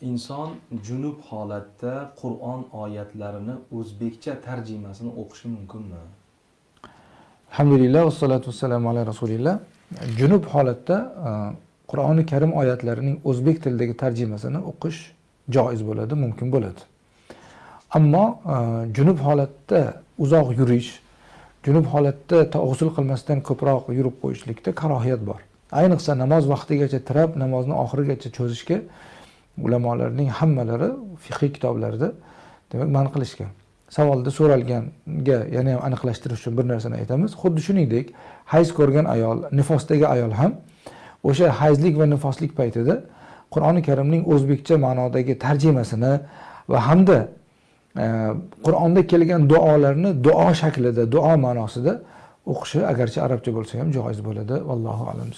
inson junub holatda qur'on oyatlarini o'zbekcha tarjimasini o'qishi mumkinmi? Alhamdulillah vassalatu vassalamu ala rasulilloh junub holatda e, qur'oni karim oyatlarining o'zbek tilidagi tarjimasini o'qish joiz bo'ladi mumkin bo'ladi. Ammo e, junub holatda uzoq yurish junub holatda g'usul qilmasdan ko'proq yurib qo'yishlikda karohiyat bor. Ayniqsa namoz vaqtigacha tirab namozni oxirigacha cho'zishga ulamolarning hammalari fiqiy kitoblarida demak man qilishgan. Savolda so'ralganga yana ham aniqlashtirish uchun bir narsani aytamiz. Xuddi shuningdek hayz ko'rgan ayol nifosdagi ayol ham o'sha hayzlik va nifoslik paytida qur'oni karimning o'zbekcha ma'nodagi tarjimasini va hamda e, qur'onda kelgan duolarni duo shaklida duo ma'nosida o'qishi agarchi arabcha bo'lsa ham joiz bo'ladi. Vallohu alam